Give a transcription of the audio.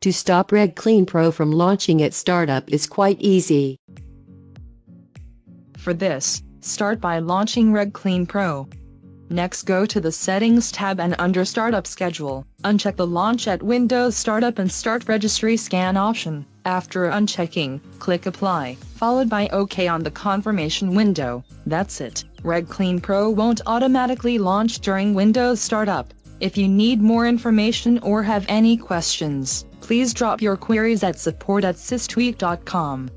To stop Reg Clean Pro from launching at startup is quite easy. For this, start by launching Reg Clean Pro. Next go to the Settings tab and under Startup Schedule, uncheck the Launch at Windows Startup and Start Registry Scan option. After unchecking, click Apply, followed by OK on the confirmation window. That's it. Reg Clean Pro won't automatically launch during Windows Startup. If you need more information or have any questions, please drop your queries at support at systweak.com.